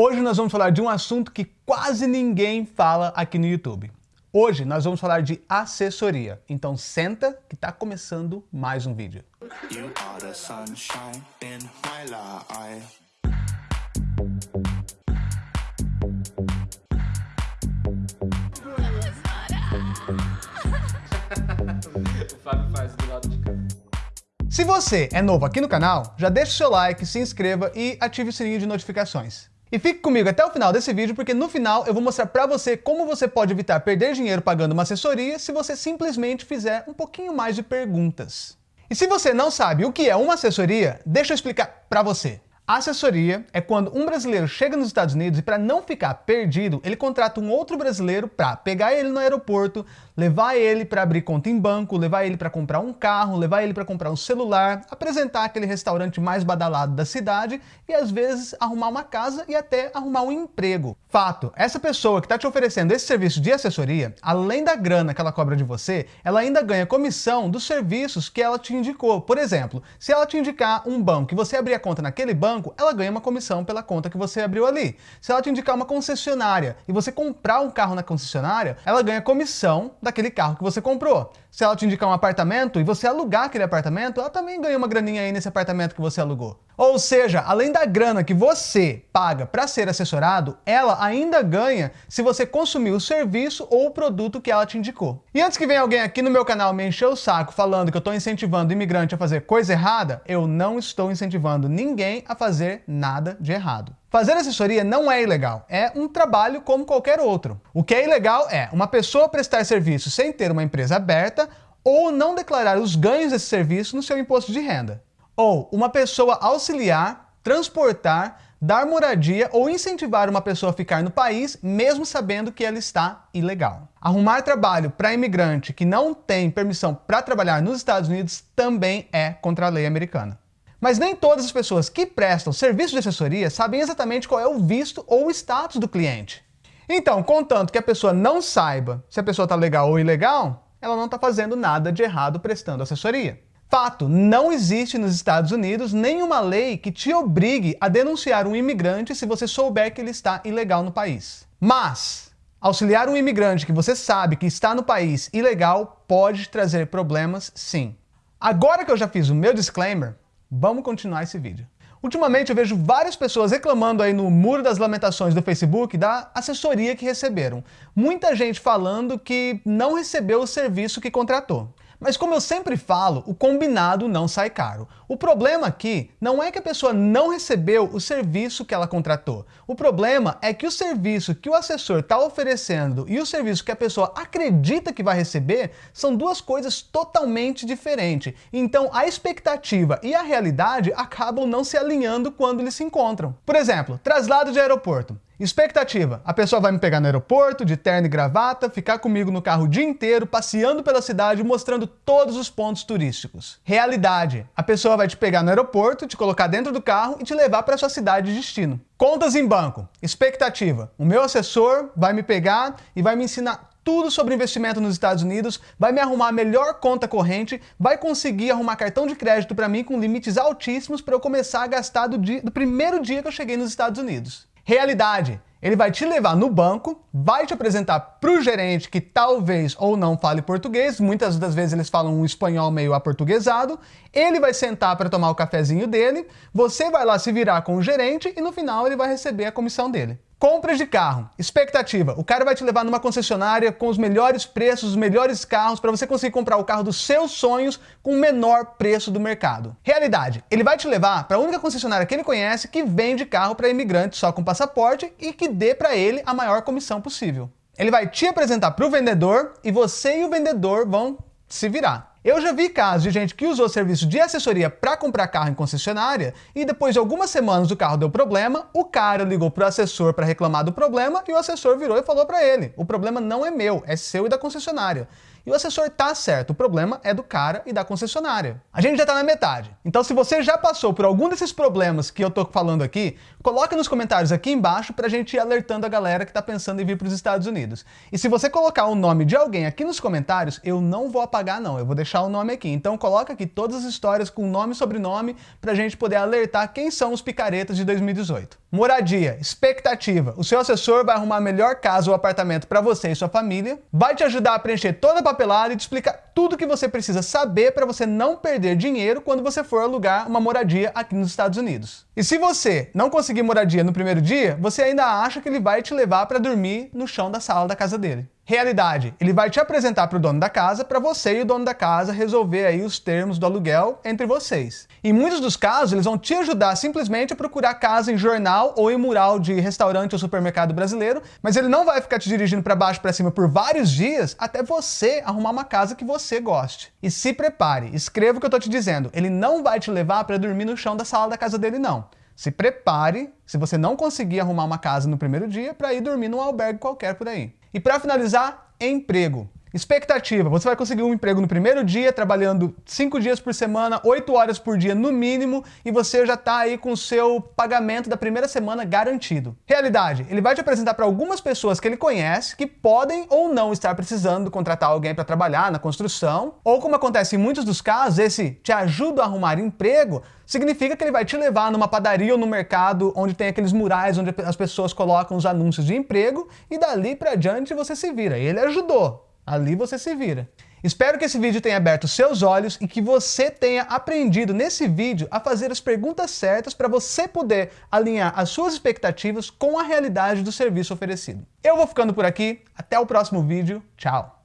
Hoje nós vamos falar de um assunto que quase ninguém fala aqui no YouTube. Hoje nós vamos falar de assessoria, então senta que está começando mais um vídeo. Se você é novo aqui no canal, já deixa o seu like, se inscreva e ative o sininho de notificações. E fique comigo até o final desse vídeo, porque no final eu vou mostrar pra você como você pode evitar perder dinheiro pagando uma assessoria se você simplesmente fizer um pouquinho mais de perguntas. E se você não sabe o que é uma assessoria, deixa eu explicar pra você. A assessoria é quando um brasileiro chega nos Estados Unidos e para não ficar perdido, ele contrata um outro brasileiro para pegar ele no aeroporto, levar ele para abrir conta em banco, levar ele para comprar um carro, levar ele para comprar um celular, apresentar aquele restaurante mais badalado da cidade e às vezes arrumar uma casa e até arrumar um emprego. Fato, essa pessoa que está te oferecendo esse serviço de assessoria, além da grana que ela cobra de você, ela ainda ganha comissão dos serviços que ela te indicou. Por exemplo, se ela te indicar um banco e você abrir a conta naquele banco, banco, ela ganha uma comissão pela conta que você abriu ali. Se ela te indicar uma concessionária e você comprar um carro na concessionária, ela ganha comissão daquele carro que você comprou. Se ela te indicar um apartamento e você alugar aquele apartamento, ela também ganha uma graninha aí nesse apartamento que você alugou. Ou seja, além da grana que você paga para ser assessorado, ela ainda ganha se você consumir o serviço ou o produto que ela te indicou. E antes que venha alguém aqui no meu canal me encher o saco falando que eu estou incentivando o imigrante a fazer coisa errada, eu não estou incentivando ninguém a fazer nada de errado. Fazer assessoria não é ilegal, é um trabalho como qualquer outro. O que é ilegal é uma pessoa prestar serviço sem ter uma empresa aberta ou não declarar os ganhos desse serviço no seu imposto de renda. Ou uma pessoa auxiliar, transportar, dar moradia ou incentivar uma pessoa a ficar no país mesmo sabendo que ela está ilegal. Arrumar trabalho para imigrante que não tem permissão para trabalhar nos Estados Unidos também é contra a lei americana. Mas nem todas as pessoas que prestam serviço de assessoria sabem exatamente qual é o visto ou o status do cliente. Então, contanto que a pessoa não saiba se a pessoa está legal ou ilegal, ela não está fazendo nada de errado prestando assessoria. Fato, não existe nos Estados Unidos nenhuma lei que te obrigue a denunciar um imigrante se você souber que ele está ilegal no país. Mas, auxiliar um imigrante que você sabe que está no país ilegal pode trazer problemas sim. Agora que eu já fiz o meu disclaimer, Vamos continuar esse vídeo. Ultimamente eu vejo várias pessoas reclamando aí no Muro das Lamentações do Facebook da assessoria que receberam. Muita gente falando que não recebeu o serviço que contratou. Mas como eu sempre falo, o combinado não sai caro. O problema aqui não é que a pessoa não recebeu o serviço que ela contratou. O problema é que o serviço que o assessor está oferecendo e o serviço que a pessoa acredita que vai receber são duas coisas totalmente diferentes. Então a expectativa e a realidade acabam não se alinhando quando eles se encontram. Por exemplo, traslado de aeroporto. Expectativa, a pessoa vai me pegar no aeroporto, de terno e gravata, ficar comigo no carro o dia inteiro, passeando pela cidade, mostrando todos os pontos turísticos. Realidade, a pessoa vai te pegar no aeroporto, te colocar dentro do carro e te levar para sua cidade de destino. Contas em banco. Expectativa, o meu assessor vai me pegar e vai me ensinar tudo sobre investimento nos Estados Unidos, vai me arrumar a melhor conta corrente, vai conseguir arrumar cartão de crédito para mim com limites altíssimos para eu começar a gastar do, dia, do primeiro dia que eu cheguei nos Estados Unidos. Realidade. Ele vai te levar no banco, vai te apresentar para o gerente que talvez ou não fale português, muitas das vezes eles falam um espanhol meio aportuguesado, ele vai sentar para tomar o cafezinho dele, você vai lá se virar com o gerente e no final ele vai receber a comissão dele. Compras de carro. Expectativa. O cara vai te levar numa concessionária com os melhores preços, os melhores carros, para você conseguir comprar o carro dos seus sonhos com o menor preço do mercado. Realidade. Ele vai te levar para a única concessionária que ele conhece que vende carro para imigrantes só com passaporte e que dê para ele a maior comissão possível. Ele vai te apresentar para o vendedor e você e o vendedor vão se virar. Eu já vi casos de gente que usou serviço de assessoria para comprar carro em concessionária e depois de algumas semanas o carro deu problema, o cara ligou para o assessor para reclamar do problema e o assessor virou e falou para ele, o problema não é meu, é seu e da concessionária. E o assessor tá certo, o problema é do cara e da concessionária. A gente já tá na metade. Então se você já passou por algum desses problemas que eu tô falando aqui, coloca nos comentários aqui embaixo pra gente ir alertando a galera que tá pensando em vir pros Estados Unidos. E se você colocar o nome de alguém aqui nos comentários, eu não vou apagar não, eu vou deixar o nome aqui. Então coloca aqui todas as histórias com nome e sobrenome pra gente poder alertar quem são os picaretas de 2018. Moradia, expectativa. O seu assessor vai arrumar a melhor casa ou apartamento para você e sua família, vai te ajudar a preencher toda a papelada e te explicar tudo que você precisa saber para você não perder dinheiro quando você for alugar uma moradia aqui nos Estados Unidos. E se você não conseguir moradia no primeiro dia, você ainda acha que ele vai te levar para dormir no chão da sala da casa dele. Realidade, ele vai te apresentar para o dono da casa para você e o dono da casa resolver aí os termos do aluguel entre vocês. Em muitos dos casos, eles vão te ajudar simplesmente a procurar casa em jornal ou em mural de restaurante ou supermercado brasileiro, mas ele não vai ficar te dirigindo para baixo para cima por vários dias até você arrumar uma casa que você goste. E se prepare, escreva o que eu estou te dizendo, ele não vai te levar para dormir no chão da sala da casa dele não. Se prepare, se você não conseguir arrumar uma casa no primeiro dia, para ir dormir num albergue qualquer por aí. E para finalizar, emprego. Expectativa, você vai conseguir um emprego no primeiro dia, trabalhando 5 dias por semana, 8 horas por dia no mínimo, e você já está aí com o seu pagamento da primeira semana garantido. Realidade, ele vai te apresentar para algumas pessoas que ele conhece, que podem ou não estar precisando contratar alguém para trabalhar na construção, ou como acontece em muitos dos casos, esse te ajuda a arrumar emprego, significa que ele vai te levar numa padaria ou no mercado onde tem aqueles murais onde as pessoas colocam os anúncios de emprego, e dali para diante você se vira. Ele ajudou, Ali você se vira. Espero que esse vídeo tenha aberto seus olhos e que você tenha aprendido nesse vídeo a fazer as perguntas certas para você poder alinhar as suas expectativas com a realidade do serviço oferecido. Eu vou ficando por aqui, até o próximo vídeo, tchau!